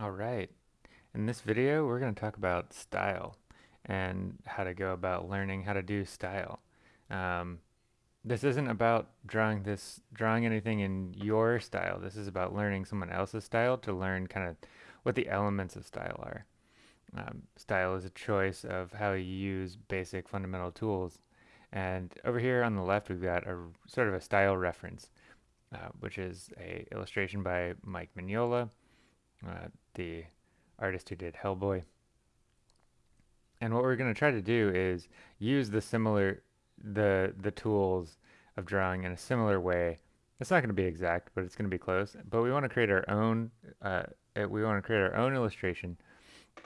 All right. In this video, we're going to talk about style and how to go about learning how to do style. Um, this isn't about drawing this drawing anything in your style. This is about learning someone else's style to learn kind of what the elements of style are. Um, style is a choice of how you use basic fundamental tools. And over here on the left, we've got a sort of a style reference, uh, which is a illustration by Mike Mignola, uh, the artist who did Hellboy. And what we're going to try to do is use the similar the the tools of drawing in a similar way. It's not going to be exact, but it's going to be close. But we want to create our own. Uh, we want to create our own illustration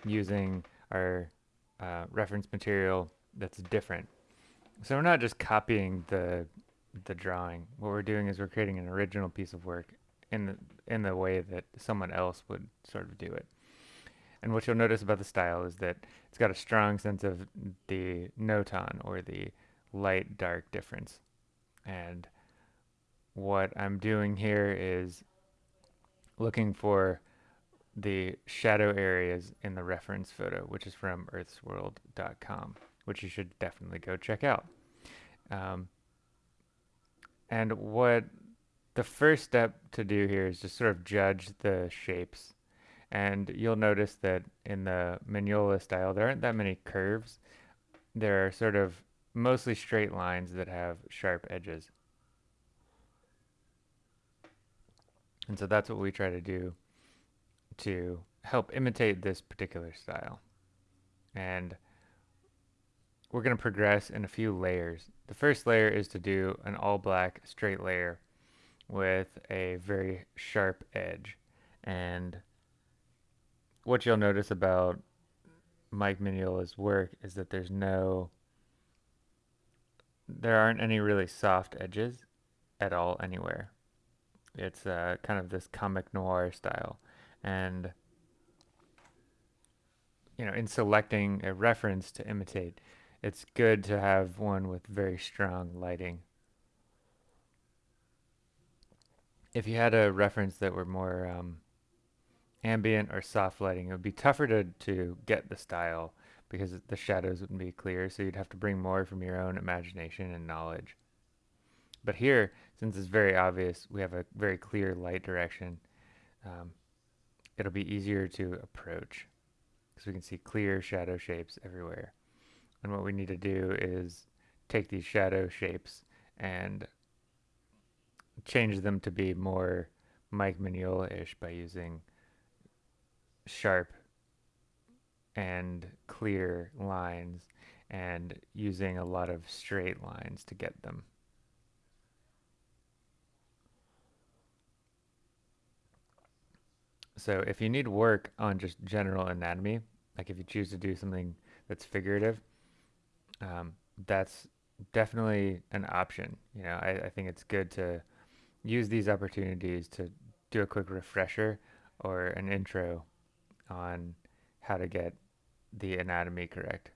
using our uh, reference material that's different. So we're not just copying the the drawing. What we're doing is we're creating an original piece of work in the, in the way that someone else would sort of do it. And what you'll notice about the style is that it's got a strong sense of the notan or the light dark difference. And what I'm doing here is looking for the shadow areas in the reference photo, which is from earthsworld.com, which you should definitely go check out. Um, and what the first step to do here is just sort of judge the shapes. And you'll notice that in the Mignola style, there aren't that many curves. There are sort of mostly straight lines that have sharp edges. And so that's what we try to do to help imitate this particular style. And we're going to progress in a few layers. The first layer is to do an all black straight layer with a very sharp edge. And what you'll notice about Mike Mignola's work is that there's no there aren't any really soft edges at all anywhere. It's uh, kind of this comic noir style. And, you know, in selecting a reference to imitate, it's good to have one with very strong lighting. If you had a reference that were more um, ambient or soft lighting, it would be tougher to, to get the style because the shadows wouldn't be clear, so you'd have to bring more from your own imagination and knowledge. But here, since it's very obvious, we have a very clear light direction, um, it'll be easier to approach because we can see clear shadow shapes everywhere. And what we need to do is take these shadow shapes and change them to be more Mike Mignola-ish by using sharp and clear lines and using a lot of straight lines to get them. So if you need work on just general anatomy, like if you choose to do something that's figurative, um, that's definitely an option. You know, I, I think it's good to use these opportunities to do a quick refresher or an intro on how to get the anatomy correct.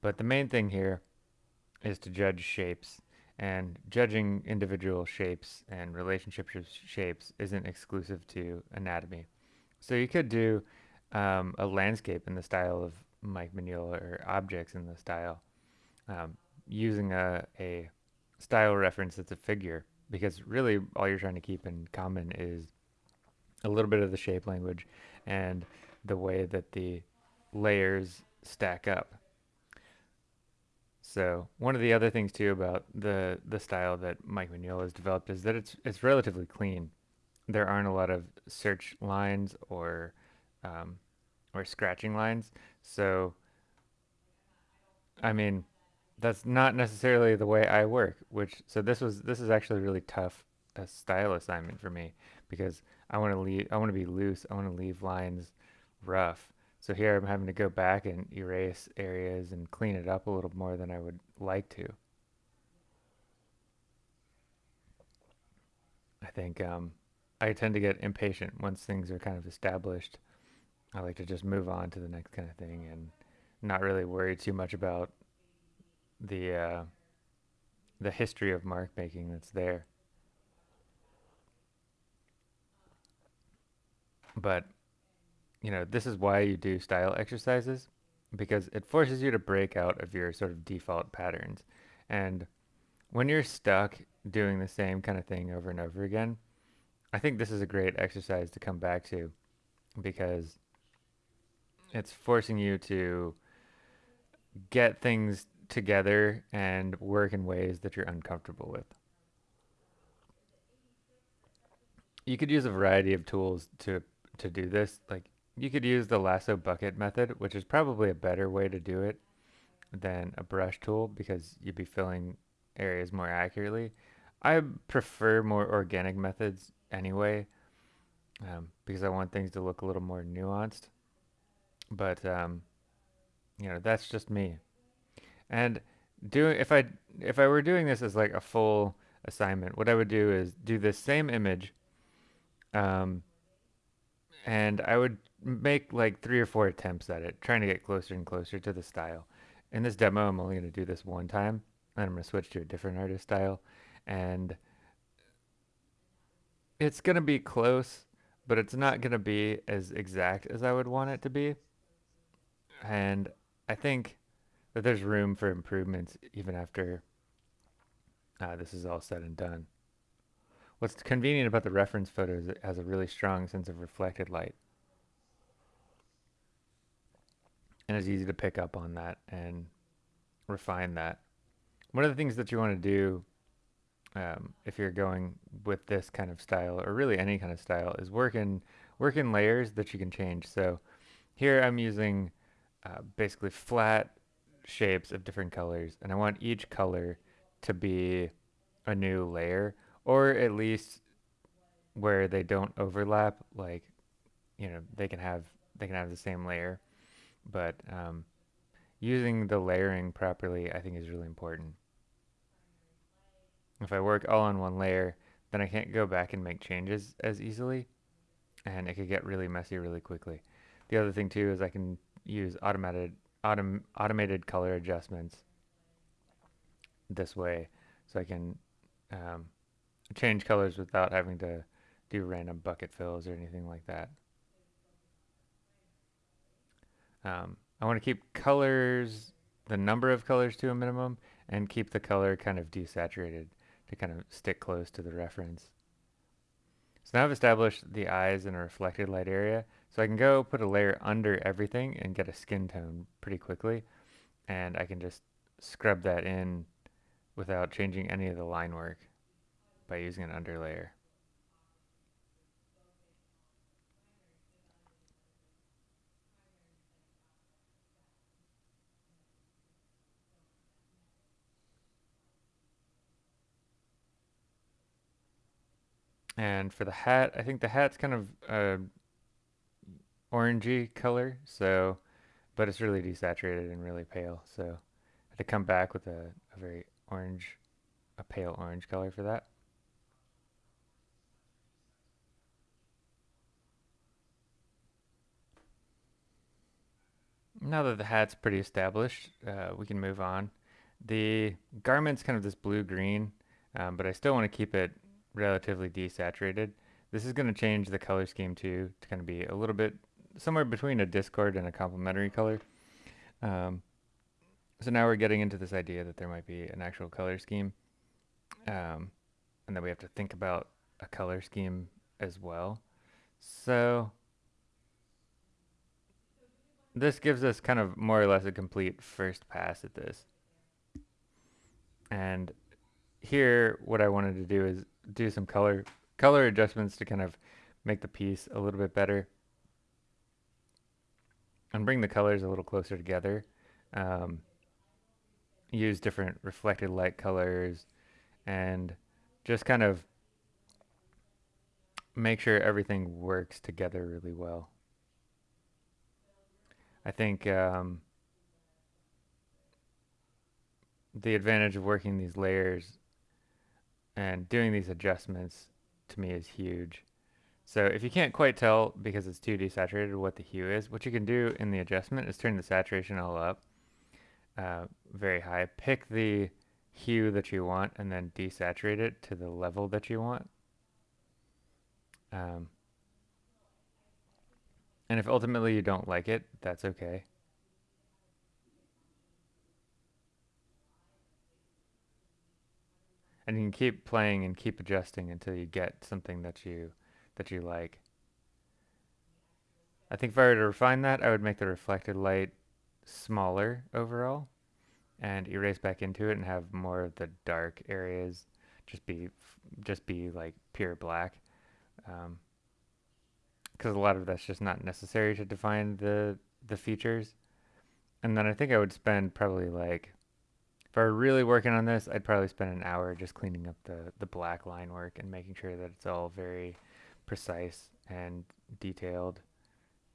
But the main thing here is to judge shapes and judging individual shapes and relationships of shapes isn't exclusive to anatomy. So you could do um, a landscape in the style of Mike Mignola or objects in the style um, using a, a style reference that's a figure because really all you're trying to keep in common is a little bit of the shape language and the way that the layers stack up. So one of the other things too about the the style that Mike Mignola has developed is that it's it's relatively clean. There aren't a lot of search lines or um, or scratching lines. So I mean that's not necessarily the way I work. Which so this was this is actually really tough a style assignment for me because I want to leave I want to be loose. I want to leave lines rough. So here I'm having to go back and erase areas and clean it up a little more than I would like to. I think um, I tend to get impatient once things are kind of established. I like to just move on to the next kind of thing and not really worry too much about the uh, the history of mark making that's there. But you know, this is why you do style exercises because it forces you to break out of your sort of default patterns. And when you're stuck doing the same kind of thing over and over again, I think this is a great exercise to come back to because it's forcing you to get things together and work in ways that you're uncomfortable with. You could use a variety of tools to to do this. Like you could use the lasso bucket method, which is probably a better way to do it than a brush tool because you'd be filling areas more accurately. I prefer more organic methods anyway um, because I want things to look a little more nuanced. But um, you know, that's just me. And doing if I if I were doing this as like a full assignment, what I would do is do this same image, um, and I would make like three or four attempts at it, trying to get closer and closer to the style. In this demo, I'm only going to do this one time, and I'm going to switch to a different artist style, and it's going to be close, but it's not going to be as exact as I would want it to be. And I think that there's room for improvements even after uh, this is all said and done. What's convenient about the reference photo is it has a really strong sense of reflected light. And it's easy to pick up on that and refine that. One of the things that you want to do um, if you're going with this kind of style or really any kind of style is work in, work in layers that you can change. So here I'm using uh, basically flat shapes of different colors and I want each color to be a new layer or at least where they don't overlap like you know they can have they can have the same layer. But um, using the layering properly I think is really important. If I work all on one layer then I can't go back and make changes as easily and it could get really messy really quickly. The other thing too is I can use automated autom automated color adjustments this way so I can um, change colors without having to do random bucket fills or anything like that. Um, I want to keep colors, the number of colors to a minimum and keep the color kind of desaturated to kind of stick close to the reference. So now I've established the eyes in a reflected light area. So I can go put a layer under everything and get a skin tone pretty quickly. And I can just scrub that in without changing any of the line work by using an underlayer. And for the hat, I think the hat's kind of uh, orangey color, so, but it's really desaturated and really pale, so I had to come back with a, a very orange, a pale orange color for that. Now that the hat's pretty established, uh, we can move on. The garment's kind of this blue-green, um, but I still want to keep it relatively desaturated. This is going to change the color scheme too to kind of be a little bit somewhere between a discord and a complementary color. Um, so now we're getting into this idea that there might be an actual color scheme. Um, and then we have to think about a color scheme as well. So this gives us kind of more or less a complete first pass at this. And here what I wanted to do is do some color color adjustments to kind of make the piece a little bit better and bring the colors a little closer together. Um, use different reflected light colors and just kind of make sure everything works together really well. I think um, the advantage of working these layers and doing these adjustments to me is huge. So if you can't quite tell because it's too desaturated what the hue is, what you can do in the adjustment is turn the saturation all up uh, very high. Pick the hue that you want and then desaturate it to the level that you want. Um, And if ultimately you don't like it, that's okay. And you can keep playing and keep adjusting until you get something that you that you like. I think if I were to refine that, I would make the reflected light smaller overall and erase back into it and have more of the dark areas just be just be like pure black. Um, because a lot of that's just not necessary to define the the features. And then I think I would spend probably like if I were really working on this, I'd probably spend an hour just cleaning up the the black line work and making sure that it's all very precise and detailed,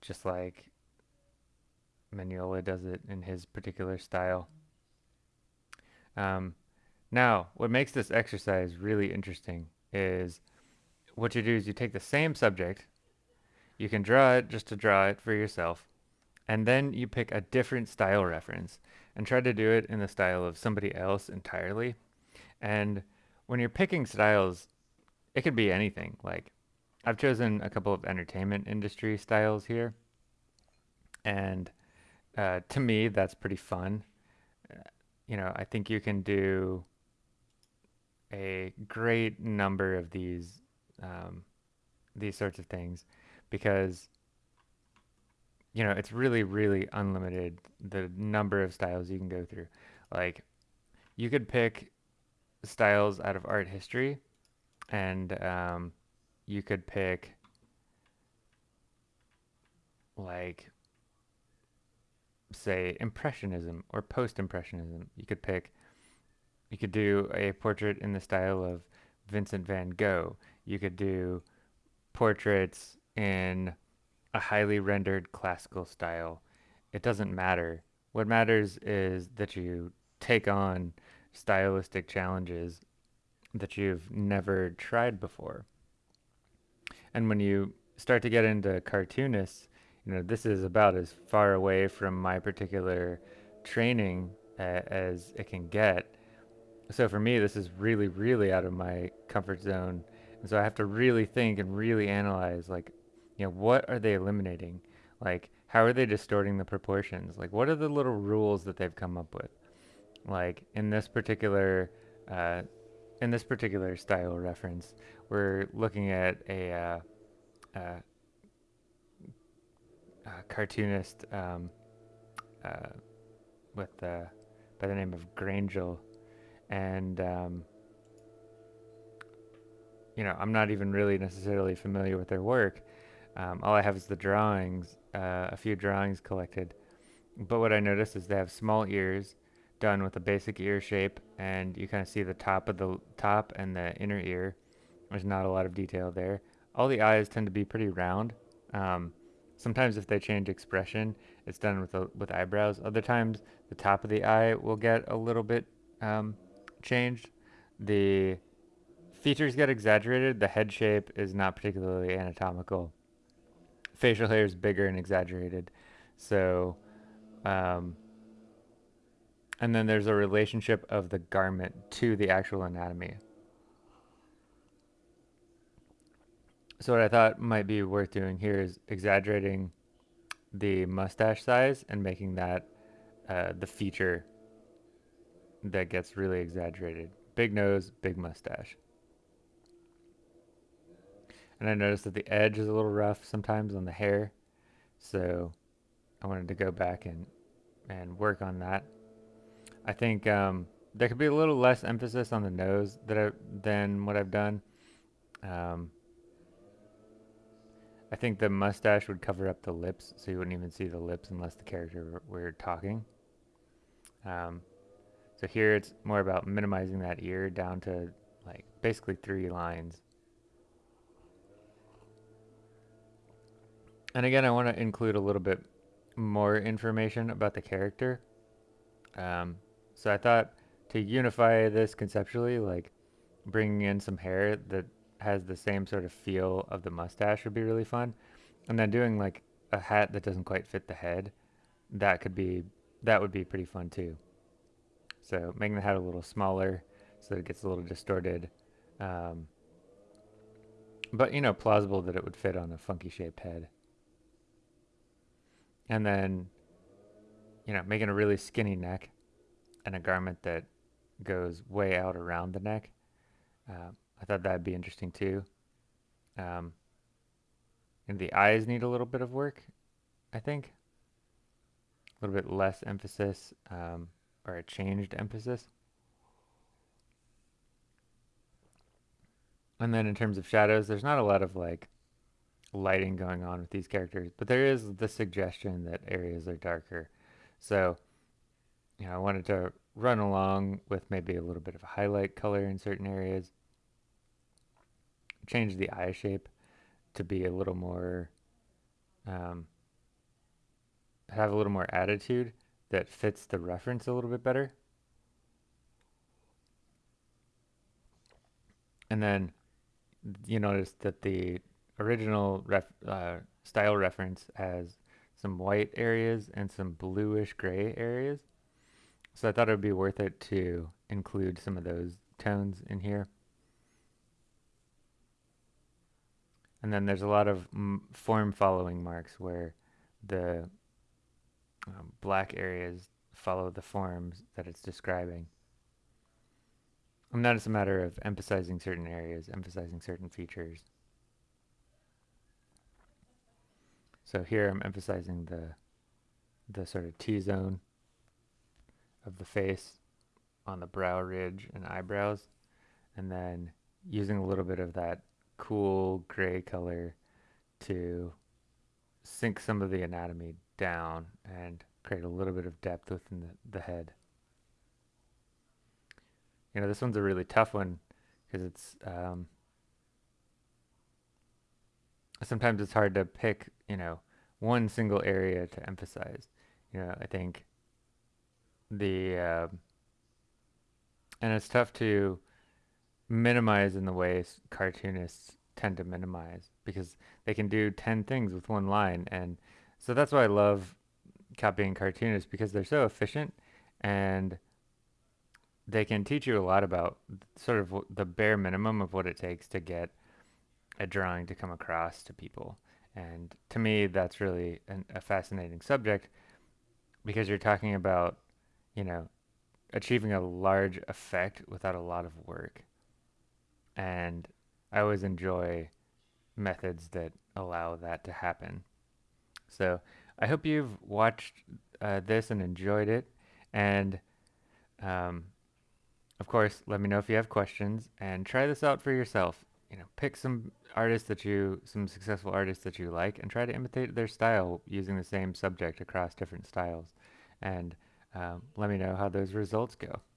just like Mignola does it in his particular style. Um, now, what makes this exercise really interesting is what you do is you take the same subject, you can draw it just to draw it for yourself, and then you pick a different style reference and try to do it in the style of somebody else entirely. And when you're picking styles, it could be anything. Like I've chosen a couple of entertainment industry styles here, and uh, to me, that's pretty fun. Uh, you know, I think you can do a great number of these um, these sorts of things because you know it's really really unlimited the number of styles you can go through like you could pick styles out of art history and um, you could pick like say impressionism or post-impressionism you could pick you could do a portrait in the style of Vincent van Gogh. You could do portraits in a highly rendered classical style. It doesn't matter. What matters is that you take on stylistic challenges that you've never tried before. And when you start to get into cartoonists, you know, this is about as far away from my particular training uh, as it can get so for me, this is really, really out of my comfort zone. And so I have to really think and really analyze, like, you know, what are they eliminating? Like, how are they distorting the proportions? Like, what are the little rules that they've come up with? Like, in this particular, uh, in this particular style reference, we're looking at a, uh, uh, cartoonist um, uh, with uh, by the name of Grangel and um, you know I'm not even really necessarily familiar with their work. Um, all I have is the drawings, uh, a few drawings collected. But what I notice is they have small ears done with a basic ear shape, and you kind of see the top of the top and the inner ear. There's not a lot of detail there. All the eyes tend to be pretty round. Um, sometimes if they change expression, it's done with with eyebrows. Other times the top of the eye will get a little bit um, changed. The features get exaggerated. The head shape is not particularly anatomical. Facial hair is bigger and exaggerated. So, um, and then there's a relationship of the garment to the actual anatomy. So what I thought might be worth doing here is exaggerating the mustache size and making that uh, the feature that gets really exaggerated. Big nose, big mustache. And I noticed that the edge is a little rough sometimes on the hair. So I wanted to go back and, and work on that. I think um, there could be a little less emphasis on the nose that I, than what I've done. Um, I think the mustache would cover up the lips, so you wouldn't even see the lips unless the character were, talking. Um, so here it's more about minimizing that ear down to like basically three lines. And again, I want to include a little bit more information about the character. Um, so I thought to unify this conceptually, like bringing in some hair that has the same sort of feel of the mustache would be really fun. And then doing like a hat that doesn't quite fit the head, that could be, that would be pretty fun too. So making the hat a little smaller so that it gets a little distorted. Um, but, you know, plausible that it would fit on a funky shaped head. and then you know making a really skinny neck and a garment that goes way out around the neck. Uh, I thought that'd be interesting too. Um, and the eyes need a little bit of work, I think. A little bit less emphasis um, or a changed emphasis. And then in terms of shadows, there's not a lot of like lighting going on with these characters, but there is the suggestion that areas are darker. So, you know, I wanted to run along with maybe a little bit of a highlight color in certain areas, change the eye shape to be a little more, um, have a little more attitude that fits the reference a little bit better. And then you notice that the original ref, uh, style reference has some white areas and some bluish gray areas. So I thought it would be worth it to include some of those tones in here. And then there's a lot of form following marks where the um, black areas follow the forms that it's describing. And that is a matter of emphasizing certain areas, emphasizing certain features. So here I'm emphasizing the the sort of T-zone of the face on the brow ridge and eyebrows and then using a little bit of that cool gray color to sink some of the anatomy down and create a little bit of depth within the, the head. You know, this one's a really tough one because it's um, sometimes it's hard to pick, you know, one single area to emphasize. You know, I think the uh, and it's tough to minimize in the ways cartoonists tend to minimize because they can do 10 things with one line and so that's why I love copying cartoonists because they're so efficient and they can teach you a lot about sort of the bare minimum of what it takes to get a drawing to come across to people. And to me, that's really an, a fascinating subject because you're talking about, you know, achieving a large effect without a lot of work. And I always enjoy methods that allow that to happen. So I hope you've watched uh, this and enjoyed it. And um, of course, let me know if you have questions and try this out for yourself. You know, pick some artists that you, some successful artists that you like and try to imitate their style using the same subject across different styles. And um, let me know how those results go.